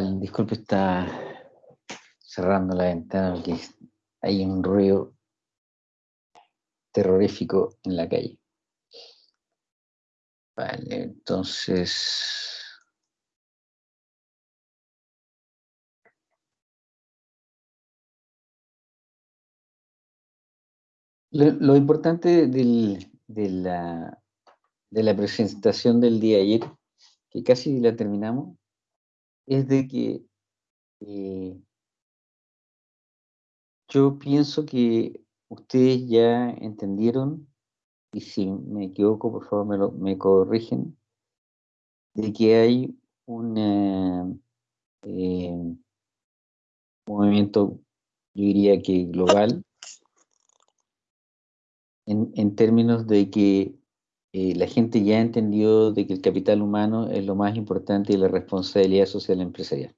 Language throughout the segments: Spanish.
Disculpe, está cerrando la ventana porque hay un ruido terrorífico en la calle. Vale, entonces... Lo, importante de, la, de la presentación del día ayer, que casi la terminamos, es de que eh, yo pienso que ustedes ya entendieron, y si me equivoco, por favor me, lo, me corrigen, de que hay un eh, movimiento, yo diría que global, en, términos de que eh, la gente ya entendió de que el capital humano es lo más importante y la responsabilidad social empresarial.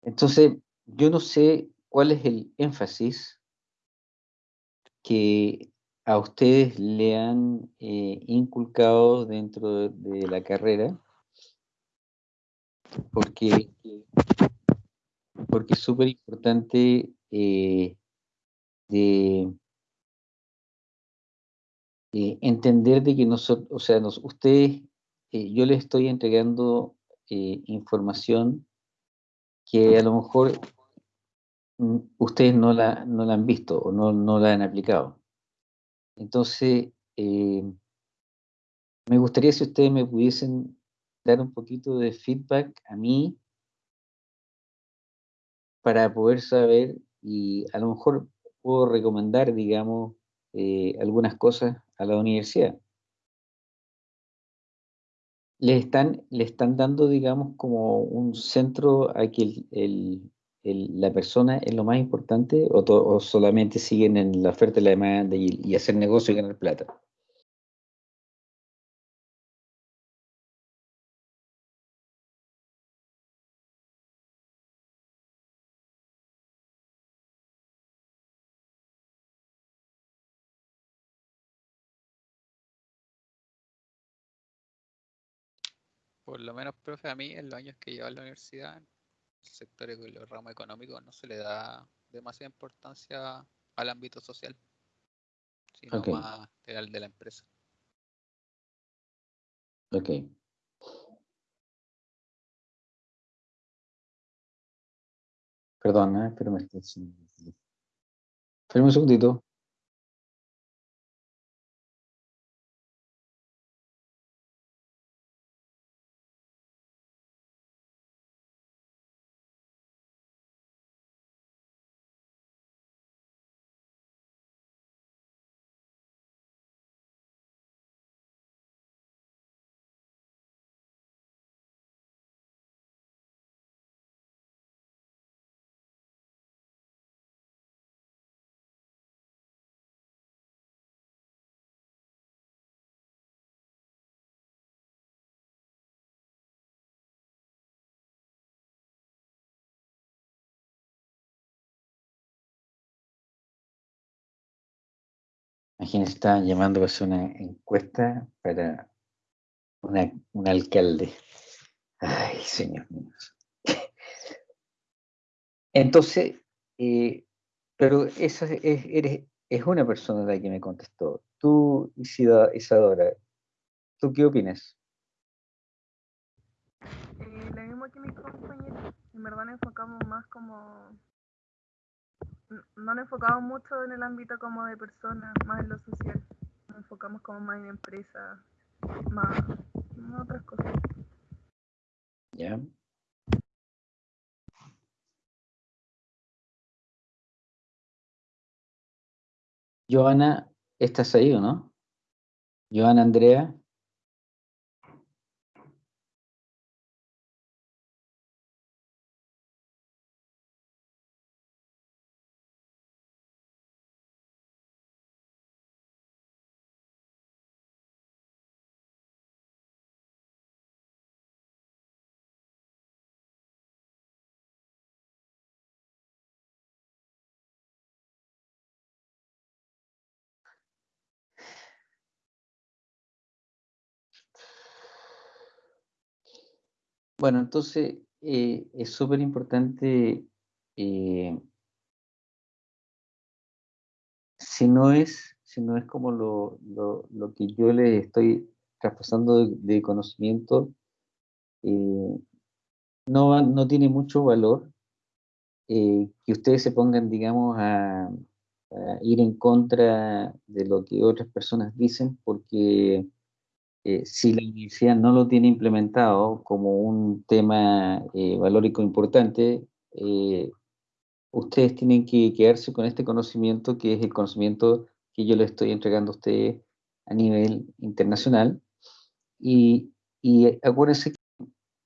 Entonces, yo no sé cuál es el énfasis que a ustedes le han eh, inculcado dentro de, la carrera, porque, porque es súper importante eh, de eh, entender de que nosotros, o sea, ustedes, eh, yo les estoy entregando eh, información que a lo mejor mm, ustedes no la, no la han visto o no, no la han aplicado. Entonces, me gustaría si ustedes me pudiesen dar un poquito de feedback a mí para poder saber y a lo mejor puedo recomendar, digamos, algunas cosas a la universidad. Le están, le están dando, digamos, como un centro a que la persona es lo más importante o, solamente siguen en la oferta y la demanda y, y hacer negocio y ganar plata. Por lo menos, profe, a mí en los años que llevo en la universidad, el sector y los ramos económicos no se le da demasiada importancia al ámbito social, sino más al de la empresa. Ok. Perdón, ¿eh? pero me estoy... Espera un segundito. Imagínense, estaban llamando a hacer una encuesta para un alcalde. Ay, señor mío. Entonces, eh, pero esa es, eres, es una persona la que me contestó. Tú, Isadora, ¿tú qué opinas? Eh, lo mismo que mis compañeros. En verdad nos enfocamos más como no nos enfocamos mucho en el ámbito como de personas, más en lo social. Nos enfocamos como más en empresas, más en otras cosas. Ya. Joana, ¿estás ahí no? Joana Andrea. Bueno, entonces eh, es súper importante, eh, si no es, si no es como lo, lo, que yo le estoy traspasando de, conocimiento, eh, no, no tiene mucho valor que ustedes se pongan, digamos, a, ir en contra de lo que otras personas dicen, porque eh, si la universidad no lo tiene implementado como un tema eh, valórico importante, eh, ustedes tienen que quedarse con este conocimiento, que es el conocimiento que yo le estoy entregando a ustedes a nivel internacional. Y, y acuérdense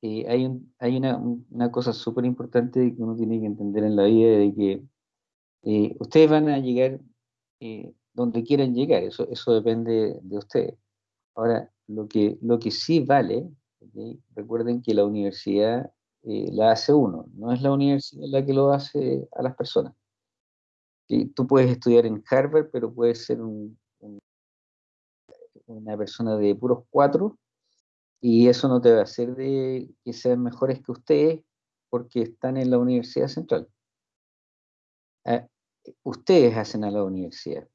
que hay, hay una, una cosa súper importante que uno tiene que entender en la vida, de que eh, ustedes van a llegar eh, donde quieran llegar, eso, eso depende de ustedes. Ahora, lo que, lo que sí vale, recuerden que la universidad eh, la hace uno, no es la universidad la que lo hace a las personas. Tú puedes estudiar en Harvard, pero puedes ser una persona de puros cuatro, y eso no te va a hacer de que sean mejores que ustedes porque están en la Universidad Central. Ah, ustedes hacen a la universidad,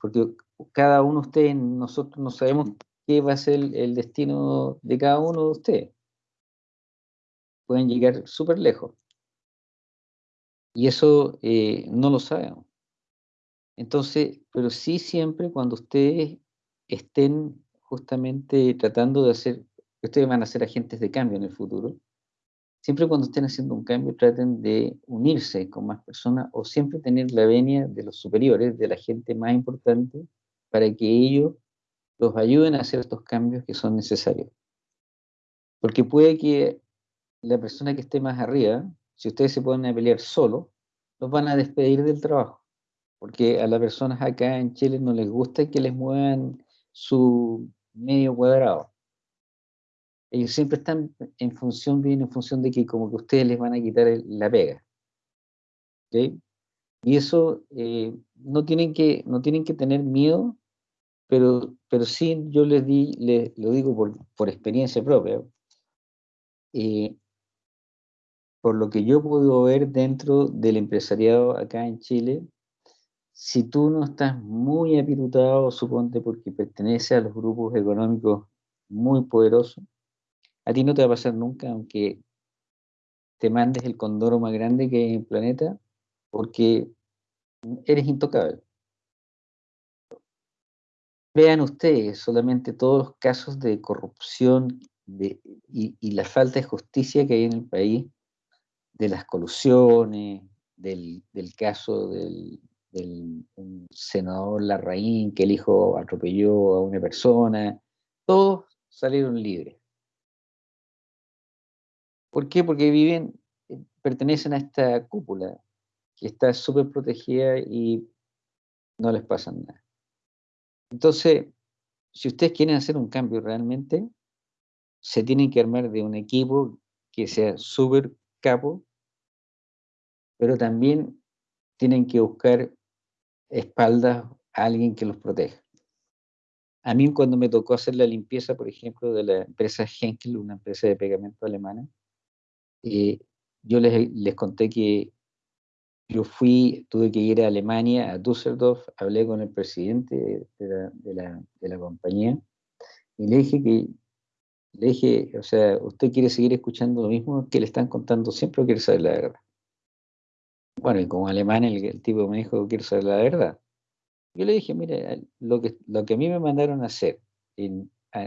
porque cada uno de ustedes, nosotros no sabemos qué va a ser el, destino de cada uno de ustedes. Pueden llegar súper lejos. Y eso eh, no lo sabemos. Entonces, pero sí siempre cuando ustedes estén justamente tratando de hacer, ustedes van a ser agentes de cambio en el futuro, siempre cuando estén haciendo un cambio traten de unirse con más personas o siempre tener la venia de los superiores, de la gente más importante, para que ellos los ayuden a hacer estos cambios que son necesarios. Porque puede que la persona que esté más arriba, si ustedes se ponen a pelear solo, los van a despedir del trabajo. Porque a las personas acá en Chile no les gusta que les muevan su medio cuadrado ellos siempre están en función, bien en función de que como que ustedes les van a quitar la pega. Y eso eh, no, tienen que, no tienen que tener miedo, pero, pero sí yo les di, les, lo digo por, experiencia propia, eh, por lo que yo puedo ver dentro del empresariado acá en Chile, si tú no estás muy apirutado, suponte porque pertenece a los grupos económicos muy poderosos, a ti no te va a pasar nunca, aunque te mandes el condoro más grande que hay en el planeta, porque eres intocable. Vean ustedes solamente todos los casos de corrupción y, la falta de justicia que hay en el país, de las colusiones, del, caso del, senador Larraín, que el hijo atropelló a una persona, todos salieron libres. ¿Por qué? Porque viven, eh, pertenecen a esta cúpula que está súper protegida y no les pasa nada. Entonces, si ustedes quieren hacer un cambio realmente, se tienen que armar de un equipo que sea súper capo, pero también tienen que buscar espaldas a alguien que los proteja. A mí cuando me tocó hacer la limpieza, por ejemplo, de la empresa Henkel, una empresa de pegamento alemana, eh, yo les, les, conté que yo fui, tuve que ir a Alemania, a Düsseldorf, hablé con el presidente de la, compañía y le dije que, le dije, o sea, ¿usted quiere seguir escuchando lo mismo que le están contando siempre o quiere saber la verdad? Bueno, y como alemán el, tipo me dijo, quiero saber la verdad. Yo le dije, mire, lo que, lo que a mí me mandaron a hacer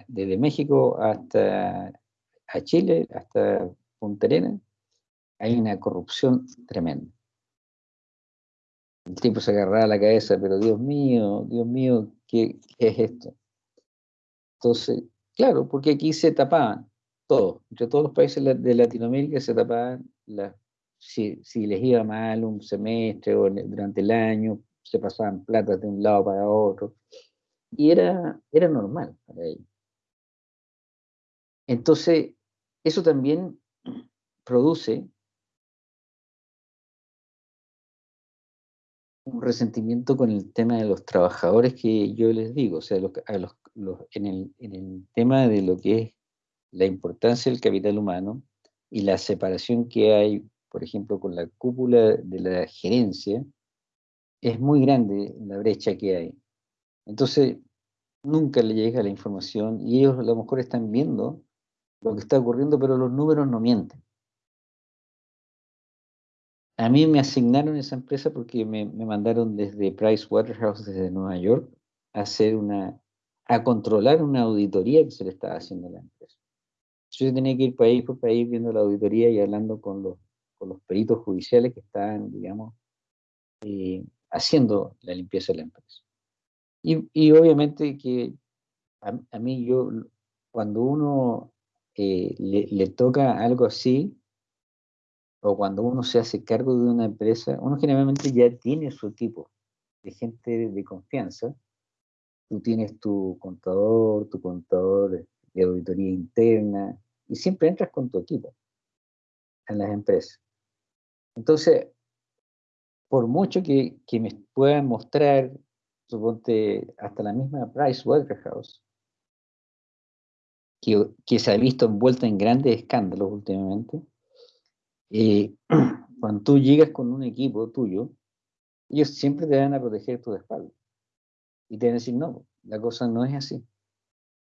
desde México hasta a Chile, hasta Punta hay una corrupción tremenda. El tipo se agarraba la cabeza, pero Dios mío, Dios mío, ¿qué, es esto? Entonces, claro, porque aquí se tapaban todos, entre todos los países de Latinoamérica se tapaban, si, les iba mal un semestre o durante el año, se pasaban platas de un lado para otro, y era, era normal para ellos. Entonces, eso también produce un resentimiento con el tema de los trabajadores que yo les digo, o sea, en, el, tema de lo que es la importancia del capital humano, y la separación que hay, por ejemplo, con la cúpula de la gerencia, es muy grande la brecha que hay. Entonces, nunca le llega la información y ellos a lo mejor están viendo lo que está ocurriendo, pero los números no mienten. A mí me asignaron esa empresa porque me, me mandaron desde Price Waterhouse, desde Nueva York, a hacer una, a controlar una auditoría que se le estaba haciendo a la empresa. Yo tenía que ir país por país viendo la auditoría y hablando con los, con los peritos judiciales que estaban, digamos, eh, haciendo la limpieza de la empresa. Y, y obviamente que a, mí yo, cuando uno eh, le, toca algo así, o cuando uno se hace cargo de una empresa, uno generalmente ya tiene su equipo de gente de, confianza. Tú tienes tu contador, tu contador de auditoría interna, y siempre entras con tu equipo en las empresas. Entonces, por mucho que, que me puedan mostrar, suponte, hasta la misma Price Waterhouse, que, que se ha visto envuelta en grandes escándalos últimamente, eh, cuando tú llegas con un equipo tuyo, ellos siempre te van a proteger tu espalda. Y te van a decir, no, la cosa no es así.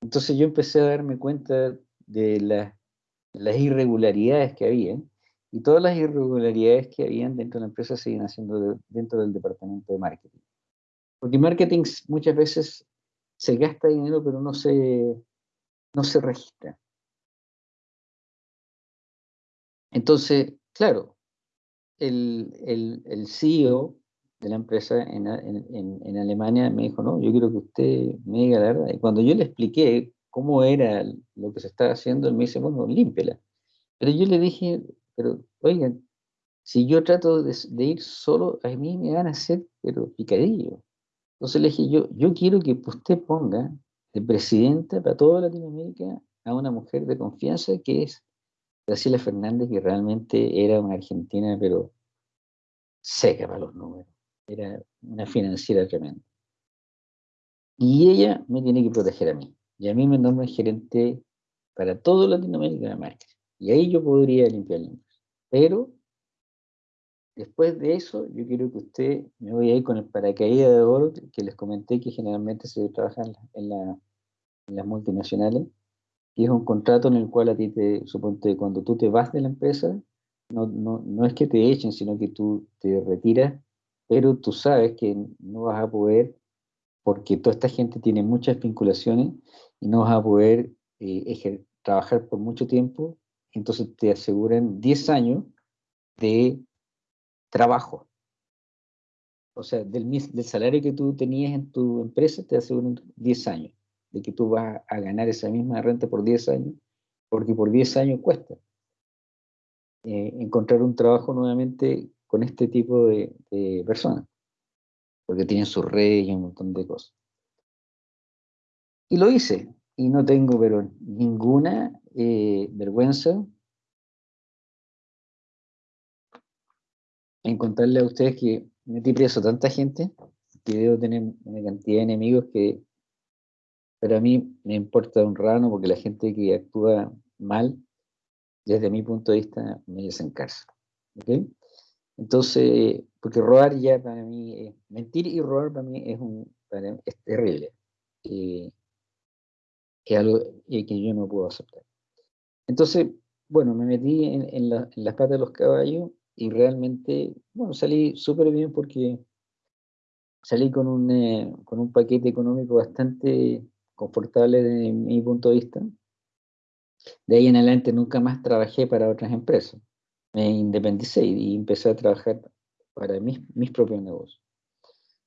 Entonces yo empecé a darme cuenta de la, las irregularidades que había, y todas las irregularidades que habían dentro de la empresa siguen haciendo de, dentro del departamento de marketing. Porque marketing muchas veces se gasta dinero, pero no se, no se registra. Entonces, claro, el, el, el CEO de la empresa en, en, en, Alemania me dijo, no, yo quiero que usted me diga la verdad. Y cuando yo le expliqué cómo era lo que se estaba haciendo, él me dice, bueno, límpela. Pero yo le dije, pero oigan, si yo trato de, de, ir solo, a mí me van a hacer, pero picadillo. Entonces le dije, yo, yo quiero que usted ponga de presidenta para toda Latinoamérica a una mujer de confianza que es Graciela Fernández, que realmente era una argentina, pero seca para los números. Era una financiera tremenda. Y ella me tiene que proteger a mí. Y a mí me nombran gerente para todo Latinoamérica de marketing. Y ahí yo podría limpiar el Pero después de eso, yo quiero que usted me voy a ir con el paracaídas de oro que les comenté que generalmente se trabaja en, en las multinacionales. Y es un contrato en el cual a ti te, suponte, cuando tú te vas de la empresa, no, no, no es que te echen, sino que tú te retiras, pero tú sabes que no vas a poder, porque toda esta gente tiene muchas vinculaciones y no vas a poder eh, trabajar por mucho tiempo, entonces te aseguran 10 años de trabajo. O sea, del, del, salario que tú tenías en tu empresa, te aseguran 10 años de que tú vas a ganar esa misma renta por 10 años, porque por 10 años cuesta eh, encontrar un trabajo nuevamente con este tipo de, de personas, porque tienen su red y un montón de cosas. Y lo hice, y no tengo pero ninguna eh, vergüenza en contarle a ustedes que metí preso tanta gente que debo tener una cantidad de enemigos que para mí me importa un rano porque la gente que actúa mal, desde mi punto de vista, me desencarza. ¿okay? Entonces, porque robar ya para mí, es, mentir y robar para mí es, un, es terrible. Eh, es algo que yo no puedo aceptar. Entonces, bueno, me metí en, en, en, las patas de los caballos y realmente, bueno, salí súper bien porque salí con un, eh, con un paquete económico bastante confortable desde mi punto de vista. De ahí en adelante nunca más trabajé para otras empresas. Me independicé y, empecé a trabajar para mis, mis propios negocios.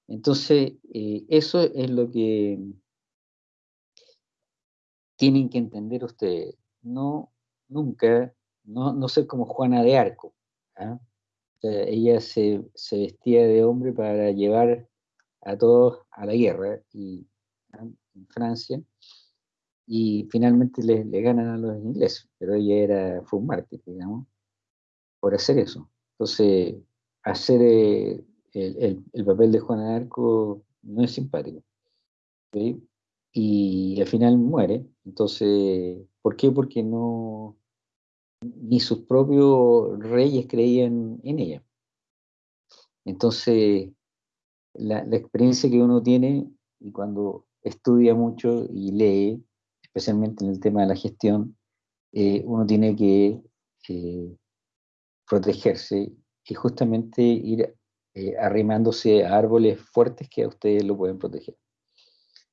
Entonces, eh, eso es lo que tienen que entender ustedes, no, nunca, no, no ser como Juana de Arco. ¿ah? O sea, ella se, se, vestía de hombre para llevar a todos a la guerra y, ¿ah? Francia y finalmente le, ganan a los ingleses, pero ella era, fue un digamos, por hacer eso. Entonces, hacer eh, el, el, el, papel de Juana de Arco no es simpático. y al final muere. Entonces, ¿por qué? Porque no, ni sus propios reyes creían en ella. Entonces, la, experiencia que uno tiene y cuando estudia mucho y lee, especialmente en el tema de la gestión, eh, uno tiene que eh, protegerse y justamente ir eh, arrimándose a árboles fuertes que a ustedes lo pueden proteger.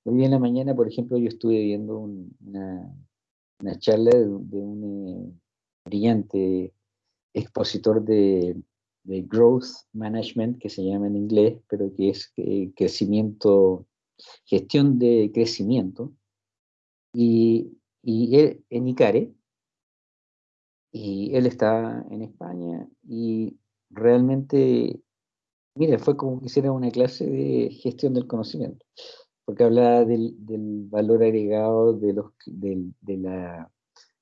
Hoy en la mañana, por ejemplo, yo estuve viendo una, charla de, un brillante expositor de, growth management, que se llama en inglés, pero que es crecimiento, gestión de crecimiento, y, y él, en ICARE, y él está en España y realmente, mira, fue como que hiciera una clase de gestión del conocimiento, porque hablaba del, valor agregado de, los, de, la,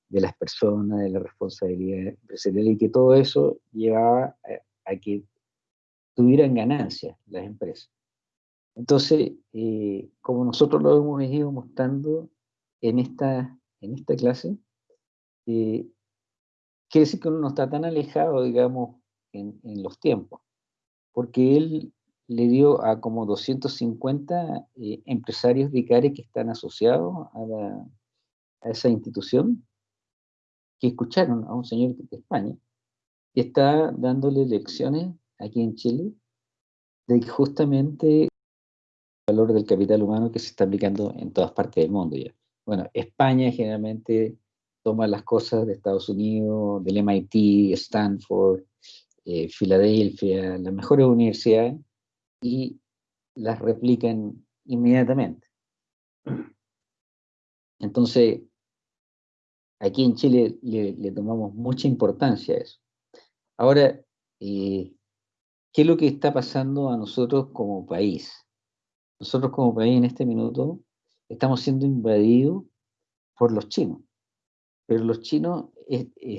de las personas, de la responsabilidad empresarial y que todo eso llevaba a, que tuvieran ganancias las empresas. Entonces, eh, como nosotros lo hemos ido mostrando en esta, en esta clase, eh, quiere decir que uno no está tan alejado, digamos, en, los tiempos, porque él le dio a como 250 eh, empresarios de ICARE que están asociados a, esa institución, que escucharon a un señor de España, que está dándole lecciones aquí en Chile de justamente el valor del capital humano que se está aplicando en todas partes del mundo ya. Bueno, España generalmente toma las cosas de Estados Unidos, del MIT, Stanford, eh, Filadelfia, las mejores universidades, y las replican inmediatamente. Entonces, aquí en Chile le, tomamos mucha importancia a eso. Ahora, eh, ¿qué es lo que está pasando a nosotros como país? Nosotros como país en este minuto estamos siendo invadidos por los chinos. Pero los chinos,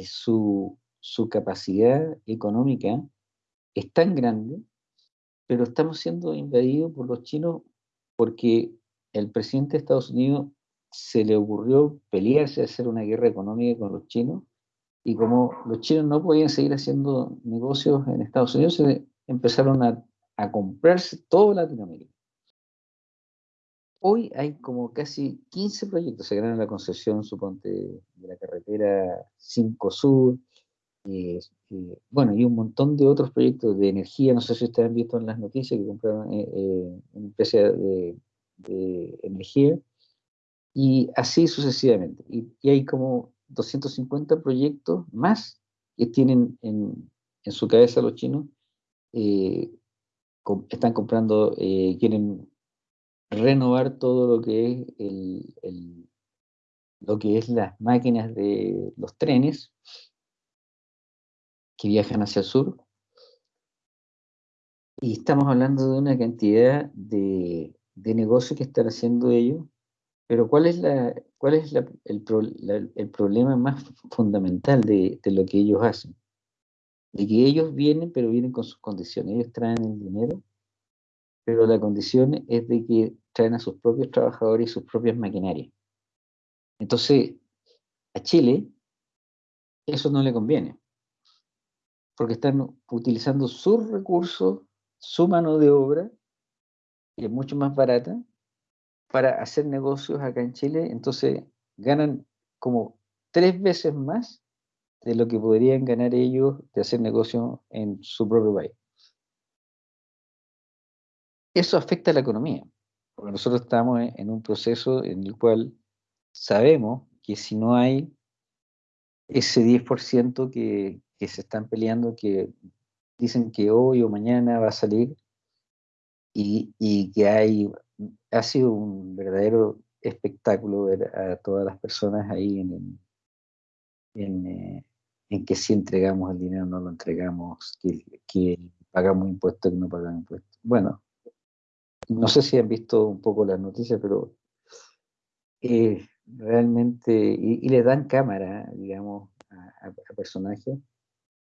su, capacidad económica es tan grande, pero estamos siendo invadidos por los chinos porque el presidente de Estados Unidos se le ocurrió pelearse, hacer una guerra económica con los chinos, y como los chinos no podían seguir haciendo negocios en Estados Unidos, empezaron a, a comprarse todo Latinoamérica. Hoy hay como casi 15 proyectos, se ganan la concesión, suponte, de la carretera 5 Sur, eh, eh, bueno, y un montón de otros proyectos de energía, no sé si ustedes han visto en las noticias que compraron eh, una empresa de, energía, y así sucesivamente. Y, hay como 250 proyectos más que tienen en, en su cabeza los chinos, están comprando, quieren renovar todo lo que es el, lo que es las máquinas de los trenes que viajan hacia el sur. Y estamos hablando de una cantidad de, de negocios que están haciendo ellos, pero ¿cuál es, la, cuál es el, el, problema más fundamental de, de lo que ellos hacen? De que ellos vienen, pero vienen con sus condiciones. Ellos traen el dinero, pero la condición es de que traen a sus propios trabajadores y sus propias maquinarias. Entonces, a Chile eso no le conviene, porque están utilizando sus recursos, su mano de obra, que es mucho más barata, para hacer negocios acá en Chile, entonces ganan como tres veces más de lo que podrían ganar ellos de hacer negocios en su propio país. Eso afecta a la economía, porque nosotros estamos en un proceso en el cual sabemos que si no hay ese 10% que, que se están peleando, que dicen que hoy o mañana va a salir, y, y que hay, ha sido un verdadero espectáculo ver a todas las personas ahí en, en, eh, en que si entregamos el dinero no lo entregamos, que, que pagamos impuestos que no pagamos impuestos. Bueno, no sé si han visto un poco las noticias, pero eh, realmente, y, le dan cámara, digamos, a, personajes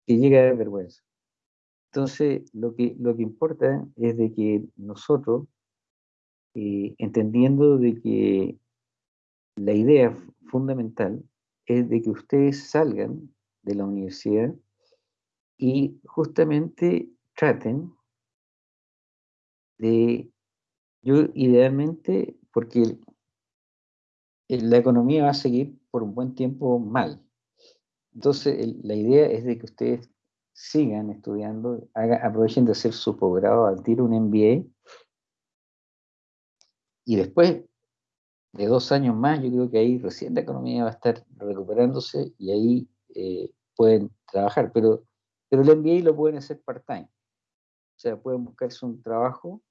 que llega a vergüenza. Entonces, lo que, lo que importa es de que nosotros, eh, entendiendo de que la idea fundamental es de que ustedes salgan de la universidad y justamente traten de, yo idealmente, porque la economía va a seguir por un buen tiempo mal. Entonces, la idea es de que ustedes sigan estudiando, aprovechen de hacer su posgrado al un MBA y después de dos años más, yo creo que ahí recién la economía va a estar recuperándose y ahí eh, pueden trabajar, pero, pero el MBA lo pueden hacer part-time. O sea, pueden buscarse un trabajo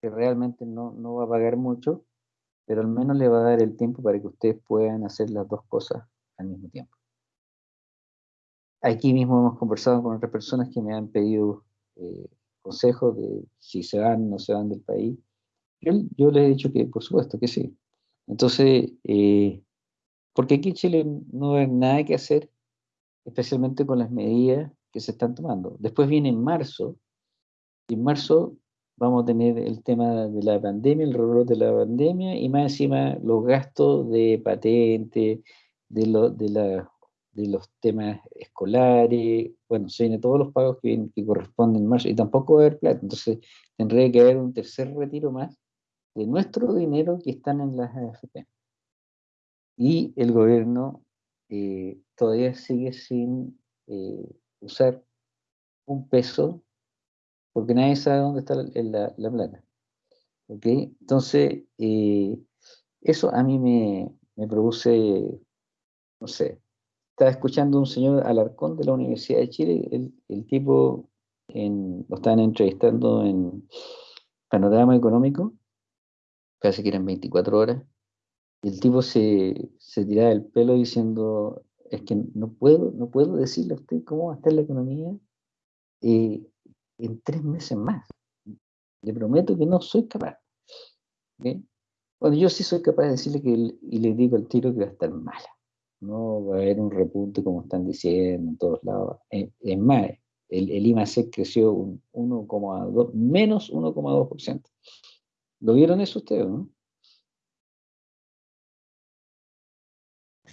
que realmente no, no va a pagar mucho, pero al menos le va a dar el tiempo para que ustedes puedan hacer las dos cosas al mismo tiempo. Aquí mismo hemos conversado con otras personas que me han pedido eh, consejos de si se van no se van del país. Yo, yo, les he dicho que por supuesto que sí. Entonces, eh, porque aquí en Chile no hay nada que hacer, especialmente con las medidas que se están tomando. Después viene en marzo, y en marzo vamos a tener el tema de la pandemia, el reloj de la pandemia, y más encima los gastos de patente, de, lo, de la de los temas escolares, bueno, se vienen todos los pagos que, que corresponden en marzo y tampoco va a haber plata, entonces tendría que haber un tercer retiro más de nuestro dinero que están en las AFP. Y el gobierno eh, todavía sigue sin eh, usar un peso porque nadie sabe dónde está la, la, plata. ¿Ok? Entonces, eh, eso a mí me, me produce, no sé, estaba escuchando un señor Alarcón de la Universidad de Chile, el, el tipo en, lo estaban entrevistando en Panorama Económico, casi que eran 24 horas, y el tipo se, se tiraba el pelo diciendo, es que no puedo, no puedo decirle a usted cómo va a estar la economía eh, en tres meses más. Le prometo que no soy capaz. Bueno, yo sí soy capaz de decirle que, y le digo al tiro que va a estar mala no va a haber un repunte como están diciendo en todos lados. Eh, es más, el, el IMAC creció un 1,2, menos 1,2%. ¿Lo vieron eso ustedes, no?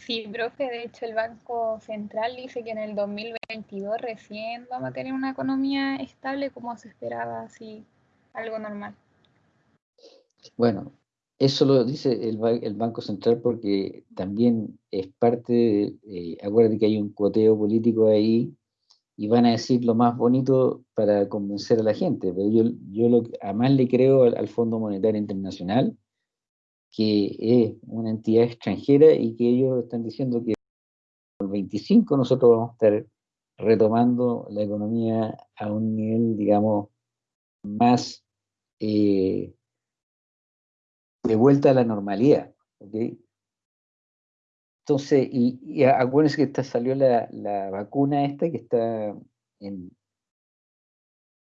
Sí, profe, de hecho el Banco Central dice que en el 2022 recién vamos a tener una economía estable como se esperaba, así, algo normal. Bueno, eso lo dice el, Banco Central porque también es parte, de, eh, acuérdate que hay un cuoteo político ahí y van a decir lo más bonito para convencer a la gente, pero yo, yo lo que más le creo al, Fondo Monetario Internacional, que es una entidad extranjera y que ellos están diciendo que el 25 nosotros vamos a estar retomando la economía a un nivel, digamos, más... Eh, de vuelta a la normalidad. ¿okay? Entonces, y, acuérdense que esta salió la, vacuna esta que está en...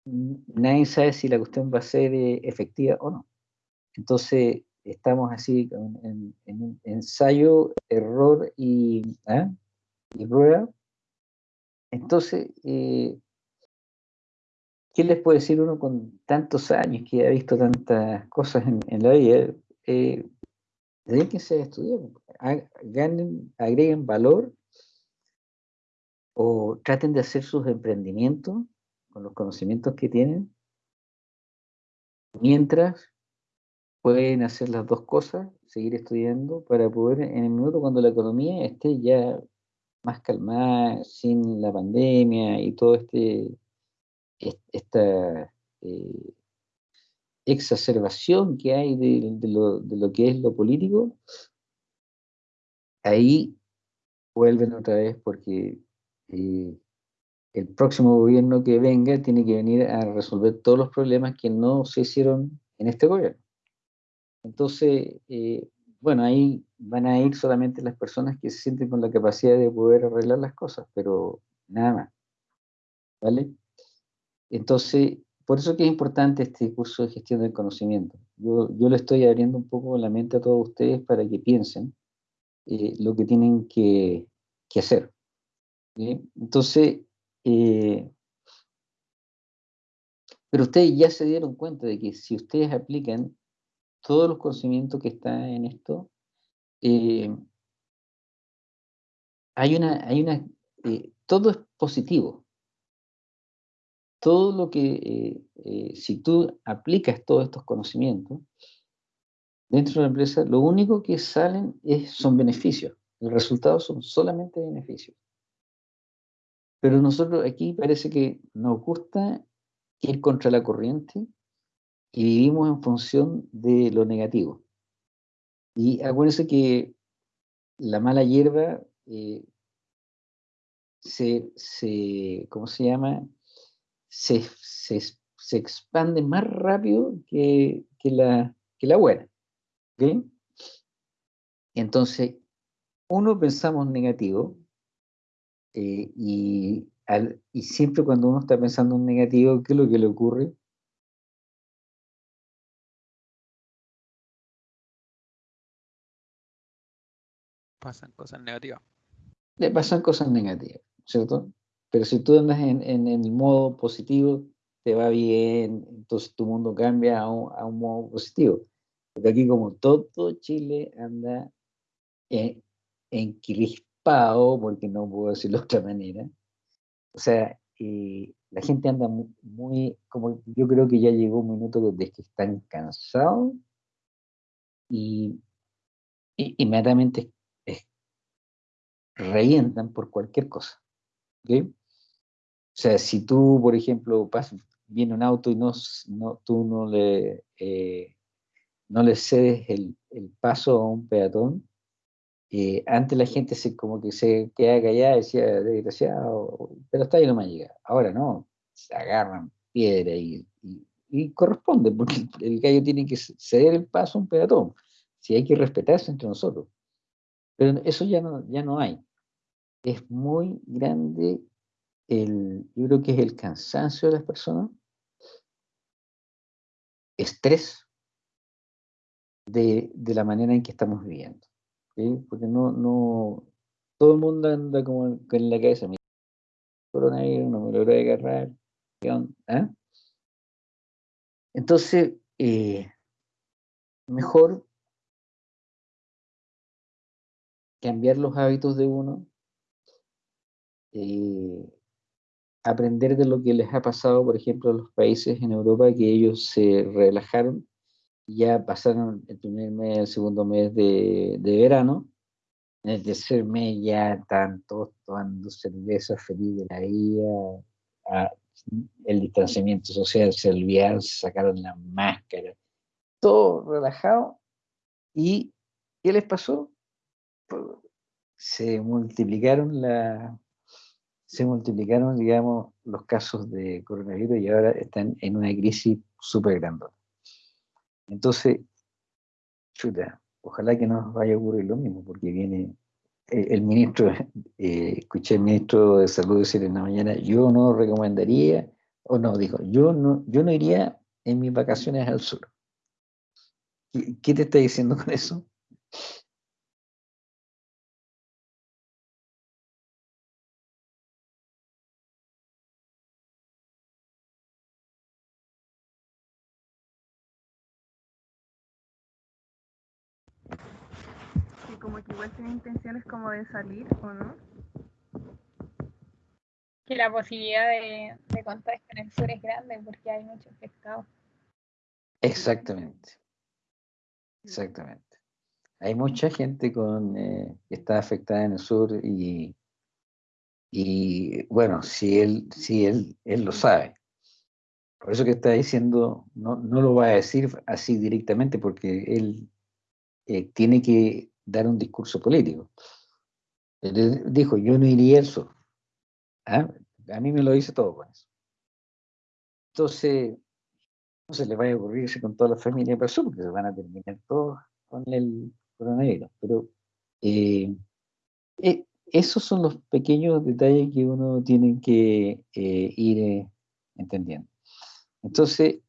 Nadie sabe si la cuestión va a ser eh, efectiva o no. Entonces, estamos así en, un ensayo, error y, ¿ah? y prueba. Entonces, eh, ¿qué les puede decir uno con tantos años que ha visto tantas cosas en, en la vida? eh, se a estudiar, agreguen valor o traten de hacer sus emprendimientos con los conocimientos que tienen, mientras pueden hacer las dos cosas, seguir estudiando para poder en el minuto cuando la economía esté ya más calmada, sin la pandemia y todo este, esta eh, exacerbación que hay de, lo, que es lo político, ahí vuelven otra vez porque eh, el próximo gobierno que venga tiene que venir a resolver todos los problemas que no se hicieron en este gobierno. Entonces, eh, bueno, ahí van a ir solamente las personas que se sienten con la capacidad de poder arreglar las cosas, pero nada más. ¿Vale? Entonces, por eso que es importante este curso de gestión del conocimiento. Yo, yo le estoy abriendo un poco la mente a todos ustedes para que piensen eh, lo que tienen que, hacer. Entonces, eh, pero ustedes ya se dieron cuenta de que si ustedes aplican todos los conocimientos que están en esto, eh, hay, una, hay una eh, todo es positivo. Todo lo que, eh, si tú aplicas todos estos conocimientos dentro de la empresa, lo único que salen es, son beneficios. El resultado son solamente beneficios. Pero nosotros aquí parece que nos gusta ir contra la corriente y vivimos en función de lo negativo. Y acuérdense que la mala hierba eh, se, se, ¿cómo se llama? Se, se, se expande más rápido que, que, la, que la buena. ¿okay? Entonces, uno pensamos negativo eh, y, al, y siempre cuando uno está pensando en negativo, ¿qué es lo que le ocurre? Pasan cosas negativas. Le pasan cosas negativas, ¿cierto? Pero si tú andas en, en, en el modo positivo, te va bien, entonces tu mundo cambia a un, a un modo positivo. Porque aquí como todo Chile anda en, encrispado, porque no puedo decirlo de otra manera, o sea, eh, la gente anda muy, muy, como yo creo que ya llegó un minuto de que están cansados y, y inmediatamente revientan por cualquier cosa. O sea, si tú, por ejemplo, pasas, viene un auto y no, no, tú no le, eh, no le cedes el, el, paso a un peatón, eh, antes la gente se, como que se queda callada y decía, desgraciado, pero está ahí no me llega. Ahora no, se agarran piedra y, y, y corresponde, porque el, el gallo tiene que ceder el paso a un peatón. Si hay que respetarse entre nosotros. Pero eso ya no, ya no hay es muy grande el, yo creo que es el cansancio de las personas, estrés de, de la manera en que estamos viviendo. Porque no, no, todo el mundo anda como en la cabeza, coronavirus, no me logró agarrar, ¿Ah? Entonces, eh, mejor cambiar los hábitos de uno, eh, aprender de lo que les ha pasado, por ejemplo, a los países en Europa, que ellos se relajaron, ya pasaron el primer mes, el segundo mes de, de verano, en el tercer mes ya están todos tomando cerveza feliz de la vida, a, el distanciamiento social se olvidaron, se sacaron la máscara, todo relajado. ¿Y qué les pasó? Se multiplicaron la, se multiplicaron, digamos, los casos de coronavirus y ahora están en una crisis súper grande. Entonces, chuta, ojalá que no vaya a ocurrir lo mismo, porque viene el, el ministro, eh, escuché al ministro de Salud decir en la mañana, yo no recomendaría, o no, dijo, yo no, yo no iría en mis vacaciones al sur. ¿Qué, qué te está diciendo con eso? Como que igual tiene intenciones como de salir, ¿o no? Que la posibilidad de, de contagio en el sur es grande porque hay muchos pescados. Exactamente. Exactamente. Hay mucha gente con, eh, que está afectada en el sur y, y bueno, si él, si él, él lo sabe. Por eso que está diciendo, no, no lo va a decir así directamente porque él eh, tiene que dar un discurso político. Él dijo, yo no iría al sur. ¿Ah? A mí me lo dice todo con eso. Entonces, no se le vaya a ocurrirse con toda la familia para el sur, porque se van a terminar todos con el coronavirus. Pero eh, eh, esos son los pequeños detalles que uno tiene que eh, ir entendiendo. Entonces,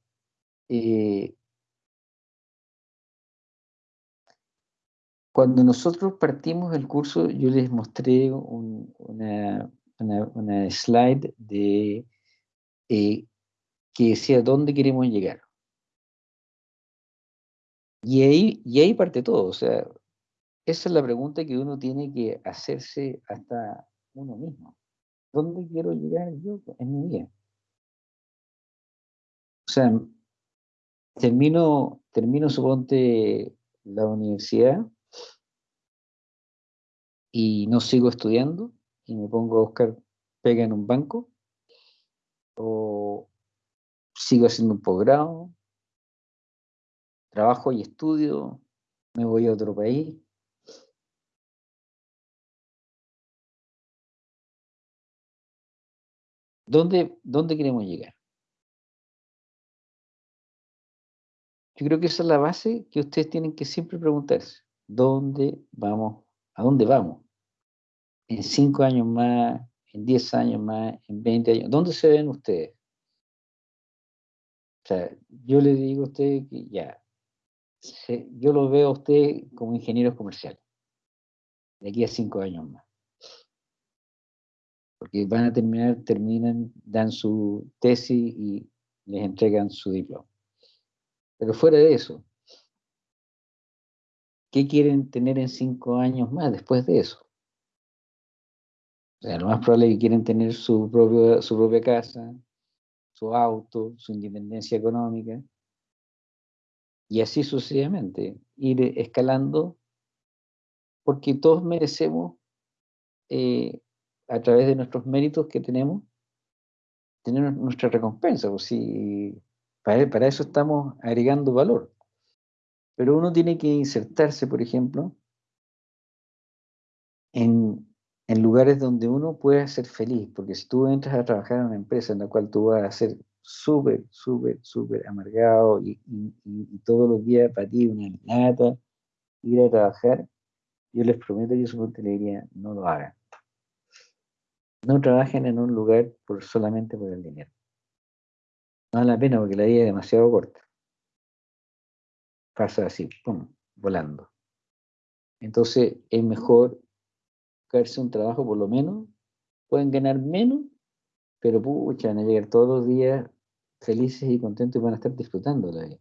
Cuando nosotros partimos el curso, yo les mostré un, una, slide de eh, que decía dónde queremos llegar. Y ahí, y ahí parte todo, o sea, esa es la pregunta que uno tiene que hacerse hasta uno mismo. ¿dónde quiero llegar yo en mi vida? O sea, termino, termino, suponte, la universidad y no sigo estudiando y me pongo a buscar pega en un banco o sigo haciendo un posgrado, trabajo y estudio, me voy a otro país. ¿Dónde, ¿Dónde queremos llegar? Yo creo que esa es la base que ustedes tienen que siempre preguntarse. ¿Dónde vamos? ¿A dónde vamos? En cinco años más, en diez años más, en veinte años. ¿Dónde se ven ustedes? O sea, yo le digo a ustedes que ya, yo lo veo a ustedes como ingenieros comerciales, de aquí a cinco años más. Porque van a terminar, terminan, dan su tesis y les entregan su diploma. Pero fuera de eso, ¿qué quieren tener en cinco años más después de eso? O sea, lo más probable es que quieren tener su, propio, su propia casa, su auto, su independencia económica, y así sucesivamente, ir escalando, porque todos merecemos, eh, a través de nuestros méritos que tenemos, tener nuestra recompensa. Pues si para, eso estamos agregando valor. Pero uno tiene que insertarse, por ejemplo, en, lugares donde uno pueda ser feliz, porque si tú entras a trabajar en una empresa en la cual tú vas a ser súper, súper, súper amargado y, todos los días para ti una lata, ir a trabajar, yo les prometo, yo su le diría, no lo hagan. No trabajen en un lugar por, solamente por el dinero. No vale la pena porque la vida es demasiado corta. Pasa así, pum, volando. Entonces es mejor buscarse un trabajo por lo menos. Pueden ganar menos, pero pucha, van a llegar todos los días felices y contentos y van a estar disfrutando la vida.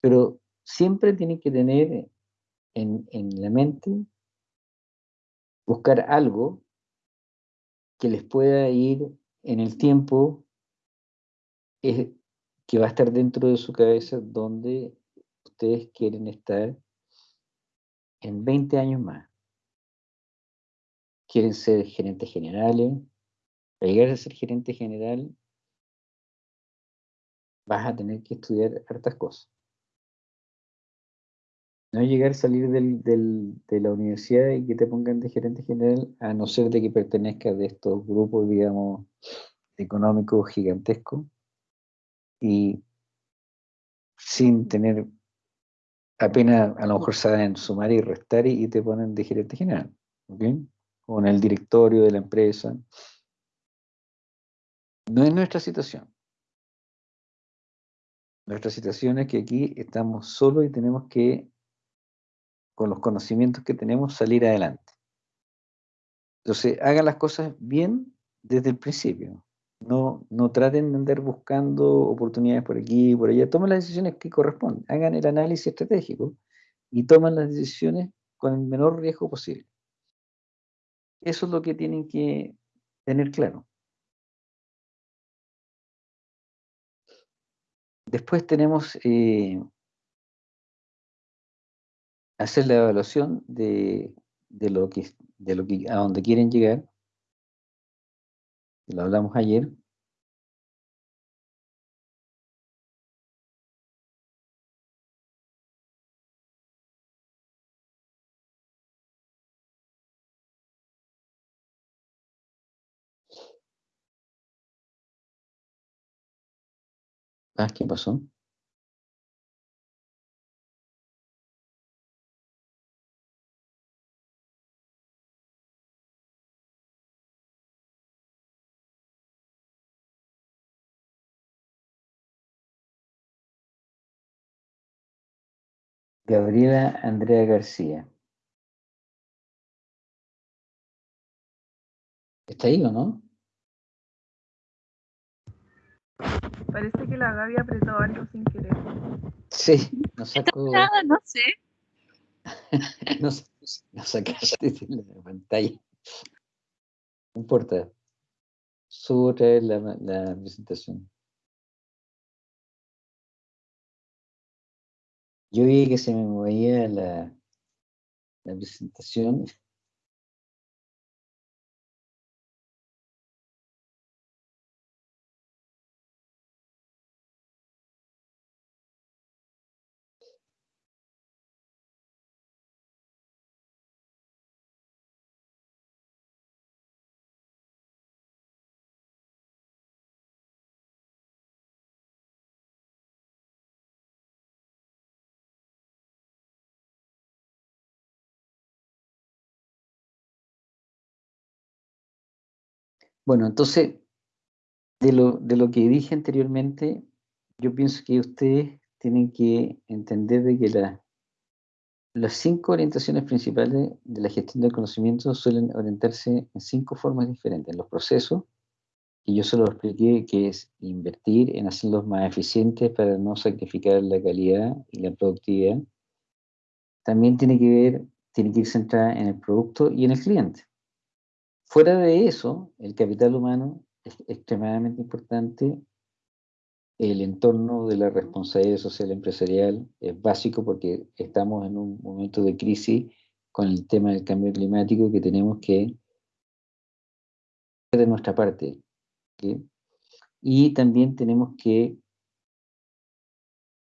Pero siempre tienen que tener en, en la mente, buscar algo que les pueda ir en el tiempo que va a estar dentro de su cabeza donde ustedes quieren estar en 20 años más. Quieren ser gerentes generales. Para llegar a ser gerente general vas a tener que estudiar hartas cosas. No llegar a salir de la universidad y que te pongan de gerente general, a no ser de que pertenezcas de estos grupos, digamos, económicos gigantescos, y sin tener apenas, a lo mejor saben sumar y restar y, te ponen de gerente general, ¿ok? O en el directorio de la empresa. No es nuestra situación. Nuestra situación es que aquí estamos solos y tenemos que, con los conocimientos que tenemos, salir adelante. Entonces, hagan las cosas bien desde el principio. No, no traten de andar buscando oportunidades por aquí y por allá. Tomen las decisiones que corresponden. Hagan el análisis estratégico y tomen las decisiones con el menor riesgo posible. Eso es lo que tienen que tener claro. Después tenemos eh, hacer la evaluación de, de, lo que, de lo que a donde quieren llegar lo hablamos ayer. Ah, ¿qué pasó? Gabriela Andrea García. ¿Está ahí o no? Parece que la Gaby apretó algo sin querer. Sí, nos sacó. Nada, no sé. nos, nos sacaste de la pantalla. No importa. Subo otra vez la, la presentación. Yo vi que se me movía la, la presentación. Bueno, entonces, de lo, de lo que dije anteriormente, yo pienso que ustedes tienen que entender de que la, las cinco orientaciones principales de la gestión del conocimiento suelen orientarse en cinco formas diferentes. En los procesos, y yo se expliqué, que es invertir en hacerlos más eficientes para no sacrificar la calidad y la productividad. También tiene que ver, tiene que ir centrada en el producto y en el cliente. Fuera de eso, el capital humano es extremadamente importante. El entorno de la responsabilidad social empresarial es básico porque estamos en un momento de crisis con el tema del cambio climático que tenemos que de nuestra parte. Y también tenemos que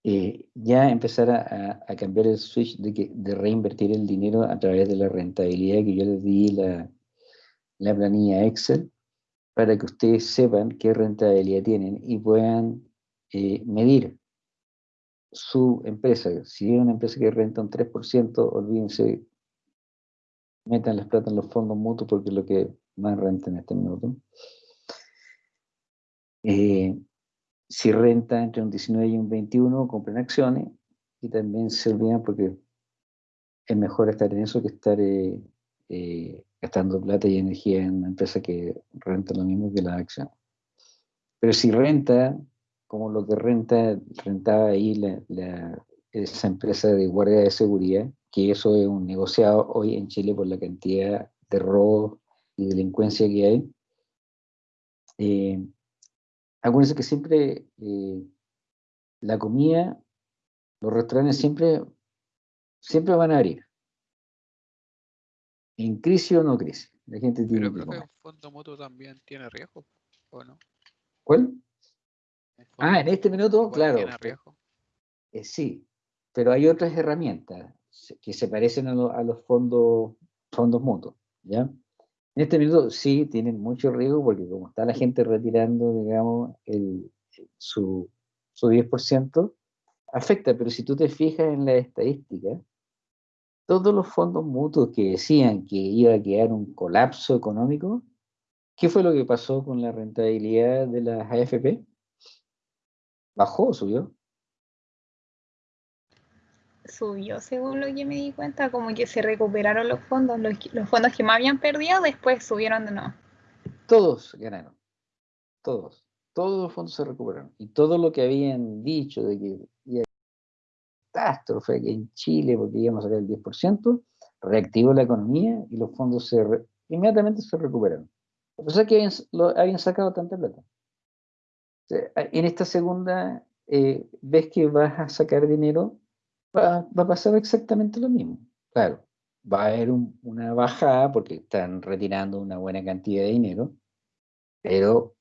eh, ya empezar a, cambiar el switch de, que, de reinvertir el dinero a través de la rentabilidad que yo les di la, la planilla Excel para que ustedes sepan qué rentabilidad tienen y puedan eh, medir su empresa. Si es una empresa que renta un 3%, olvídense, metan las plata en los fondos mutuos porque es lo que más renta en este minuto. Eh, si renta entre un 19 y un 21, compren acciones y también se olvidan porque es mejor estar en eso que estar eh, gastando plata y energía en una empresa que renta lo mismo que la acción. Pero si renta, como lo que renta, rentaba ahí la, esa empresa de guardia de seguridad, que eso es un negociado hoy en Chile por la cantidad de robos y delincuencia que hay. Eh, acuérdense que siempre eh, la comida, los restaurantes siempre, siempre van a abrir en crisis o no crisis. La gente tiene Pero creo que un fondo mutuo también tiene riesgo, ¿o no? ¿Cuál? Ah, en este minuto, claro. Tiene riesgo. Eh, sí, pero hay otras herramientas que se parecen a, los fondos, fondos mutuos, ¿ya? En este minuto sí tienen mucho riesgo porque como está la gente retirando, digamos, el, su, su 10%, afecta, pero si tú te fijas en la estadística, todos los fondos mutuos que decían que iba a quedar un colapso económico, ¿qué fue lo que pasó con la rentabilidad de las AFP? ¿Bajó o subió? Subió, según lo que me di cuenta, como que se recuperaron los fondos, los, fondos que me habían perdido, después subieron de nuevo. Todos ganaron, todos, todos los fondos se recuperaron. Y todo lo que habían dicho de que catástrofe que en Chile, porque íbamos a sacar el 10%, reactivó la economía y los fondos se inmediatamente se recuperaron. A pesar que habían, lo, habían sacado tanta plata. en esta segunda eh, vez que vas a sacar dinero, va, va, a pasar exactamente lo mismo. Claro, va a haber una bajada porque están retirando una buena cantidad de dinero, pero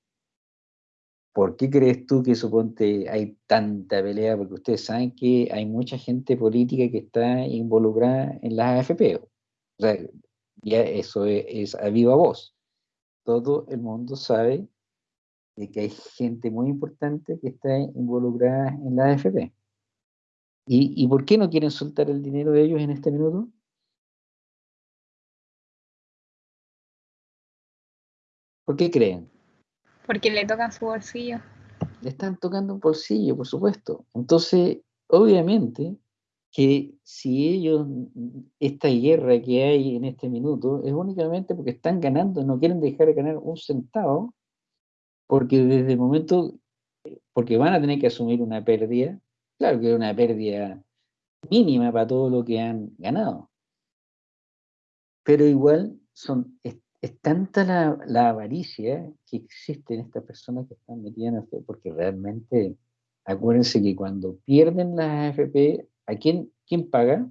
¿Por qué crees tú que suponte hay tanta pelea? Porque ustedes saben que hay mucha gente política que está involucrada en las AFP. O sea, ya eso es, a viva voz. Todo el mundo sabe de que hay gente muy importante que está involucrada en las AFP. ¿Y, ¿Y por qué no quieren soltar el dinero de ellos en este minuto? ¿Por qué creen? Porque le tocan su bolsillo. Le están tocando un bolsillo, por supuesto. Entonces, obviamente, que si ellos, esta guerra que hay en este minuto, es únicamente porque están ganando, no quieren dejar de ganar un centavo, porque desde el momento, porque van a tener que asumir una pérdida, claro que es una pérdida mínima para todo lo que han ganado. Pero igual son es tanta la, la, avaricia que existe en estas personas que están metidas en AFP, porque realmente, acuérdense que cuando pierden las AFP, ¿a quién, quién paga?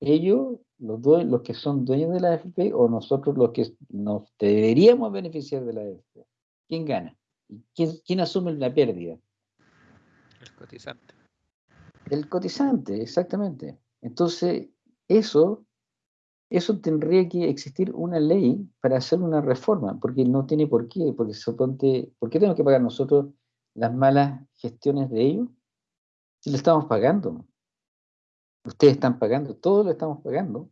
Ellos, los, los que son dueños de la AFP, o nosotros los que nos deberíamos beneficiar de la AFP. ¿Quién gana? ¿Quién, quién asume la pérdida? El cotizante. El cotizante, exactamente. Entonces, eso eso tendría que existir una ley para hacer una reforma, porque no tiene por qué, porque suponte, ¿por qué tenemos que pagar nosotros las malas gestiones de ellos? Si lo estamos pagando. Ustedes están pagando, todos lo estamos pagando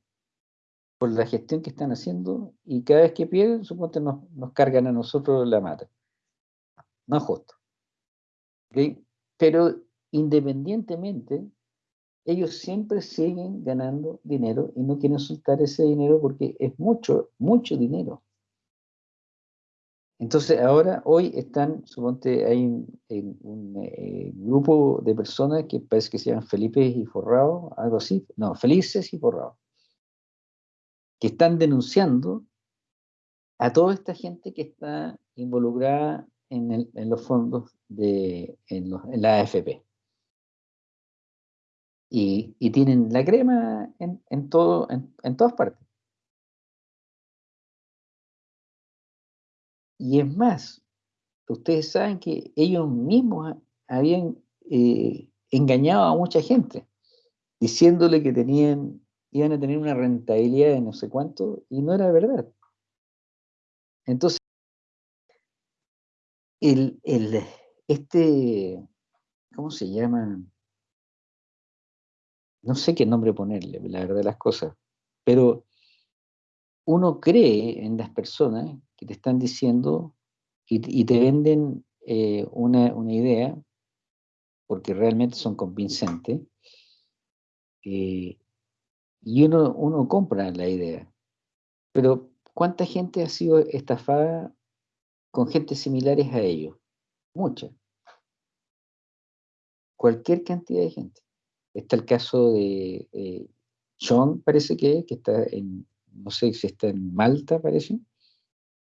por la gestión que están haciendo y cada vez que pierden, suponte nos, nos cargan a nosotros la mata. No es justo. Pero independientemente ellos siempre siguen ganando dinero y no quieren soltar ese dinero porque es mucho, mucho dinero. Entonces ahora, hoy están, suponte, hay un, eh, grupo de personas que parece que se llaman Felipe y Forrado, algo así, no, Felices y Forrado, que están denunciando a toda esta gente que está involucrada en, los fondos de en la AFP y, tienen la crema en, todo, en, todas partes. Y es más, ustedes saben que ellos mismos habían eh, engañado a mucha gente, diciéndole que tenían, iban a tener una rentabilidad de no sé cuánto, y no era verdad. Entonces, el, el, este, ¿cómo se llama? No sé qué nombre ponerle, la verdad de las cosas, pero uno cree en las personas que te están diciendo y, te venden eh, una, idea, porque realmente son convincentes, y uno, uno compra la idea. Pero ¿cuánta gente ha sido estafada con gente similares a ellos? Mucha. Cualquier cantidad de gente. Está el caso de eh, John, parece que, que está en, no sé si está en Malta, parece,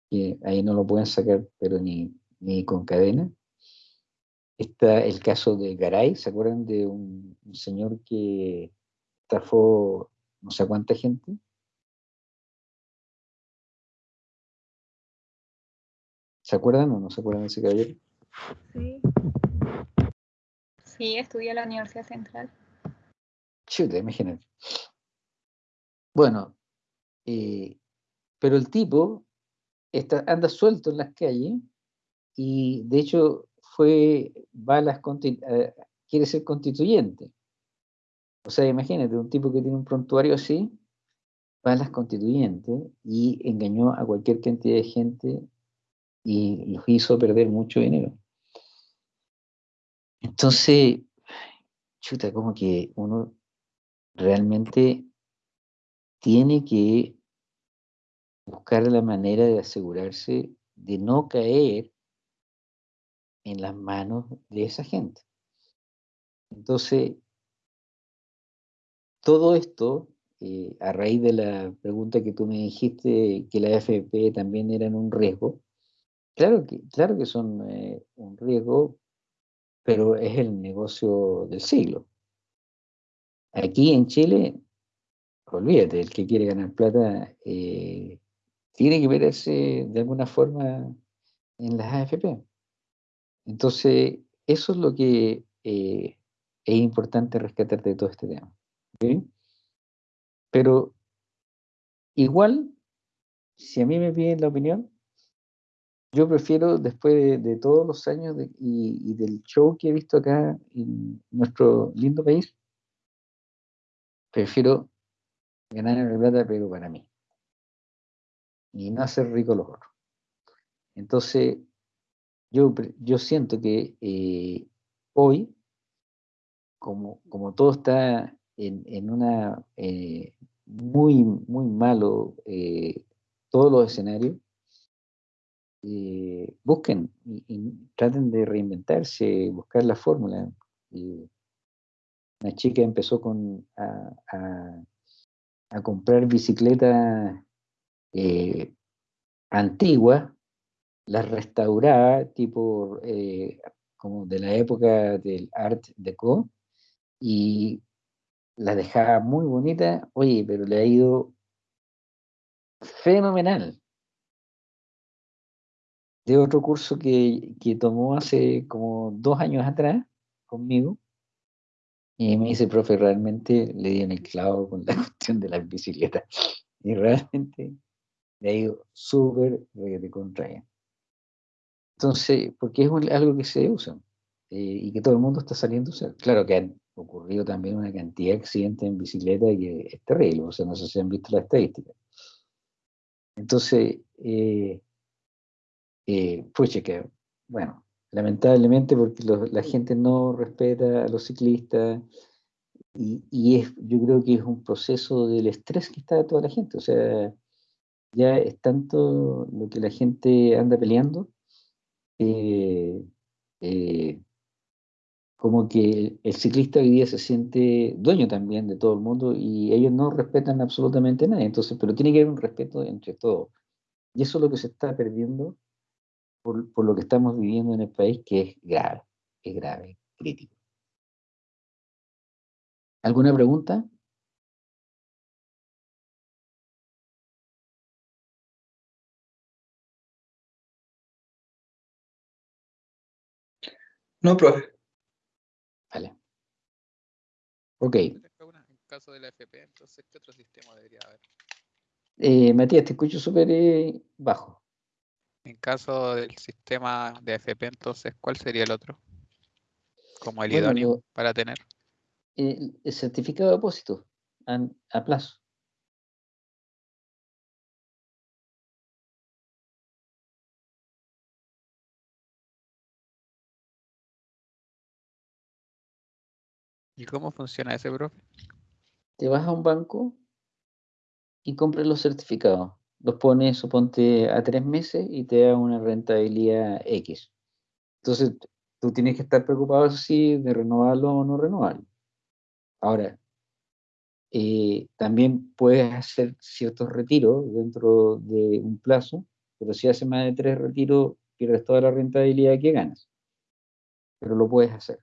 que ahí no lo pueden sacar, pero ni, ni con cadena. Está el caso de Garay, ¿se acuerdan de un, señor que estafó no sé cuánta gente? ¿Se acuerdan o no se acuerdan de ese caballero? Sí. Sí, estudié en la Universidad Central. Chuta, imagínate. Bueno, eh, pero el tipo está, anda suelto en las calles y de hecho fue, va a las quiere ser constituyente. O sea, imagínate, un tipo que tiene un prontuario así, va a las constituyentes y engañó a cualquier cantidad de gente y los hizo perder mucho dinero. Entonces, chuta, como que uno realmente tiene que buscar la manera de asegurarse de no caer en las manos de esa gente. Entonces, todo esto, eh, a raíz de la pregunta que tú me dijiste, que la AFP también eran un riesgo, claro que, claro que son eh, un riesgo, pero es el negocio del siglo. Aquí en Chile, olvídate, el que quiere ganar plata eh, tiene que meterse de alguna forma en las AFP. Entonces, eso es lo que eh, es importante rescatar de todo este tema. Pero igual, si a mí me piden la opinión, yo prefiero, después de, todos los años y, del show que he visto acá en nuestro lindo país, prefiero ganar la plata, pero para mí. Y no hacer rico los otros. Entonces, yo, yo siento que eh, hoy, como, como todo está en, en una eh, muy, muy malo, eh, todos los escenarios, busquen y, traten de reinventarse, buscar la fórmula. Una chica empezó con, a, comprar bicicletas eh, antiguas, las restauraba, tipo eh, como de la época del Art Deco, y las dejaba muy bonitas, oye, pero le ha ido fenomenal. De otro curso que, que tomó hace como dos años atrás conmigo, y me dice, profe, realmente le di en el clavo con la cuestión de las bicicletas. Y realmente le ha ido súper de contraria. Entonces, porque es algo que se usa eh, y que todo el mundo está saliendo a usar. Claro que han ocurrido también una cantidad de accidentes en bicicleta que es terrible, o sea, no sé si han visto la estadística. Entonces, eh, eh, que, bueno, lamentablemente porque la gente no respeta a los ciclistas y, y, es, yo creo que es un proceso del estrés que está de toda la gente, o sea, ya es tanto lo que la gente anda peleando, eh, eh, como que el ciclista hoy día se siente dueño también de todo el mundo y ellos no respetan absolutamente nada, entonces, pero tiene que haber un respeto entre todos. Y eso es lo que se está perdiendo por, por lo que estamos viviendo en el país, que es grave, es grave, crítico. ¿Alguna pregunta? No, profe. Vale. Ok. En caso de la FP, entonces, ¿qué otro sistema debería haber? Eh, Matías, te escucho súper eh, bajo. En caso del sistema de FP, entonces, ¿cuál sería el otro? Como el Bueno, idóneo para tener. el, el certificado de depósito a, a plazo. ¿Y cómo funciona ese, profe? Te vas a un banco y compras los certificados. Los pones, suponte, a tres meses y te da una rentabilidad X. Entonces, tú tienes que estar preocupado, sí, de renovarlo o no renovarlo. Ahora, eh, también puedes hacer ciertos retiros dentro de un plazo, pero si haces más de tres retiros, pierdes toda la rentabilidad que ganas. Pero lo puedes hacer.